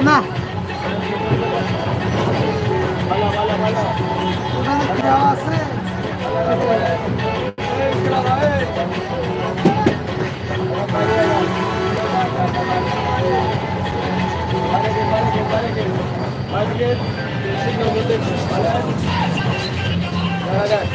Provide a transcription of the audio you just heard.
না আছে দেখা যায়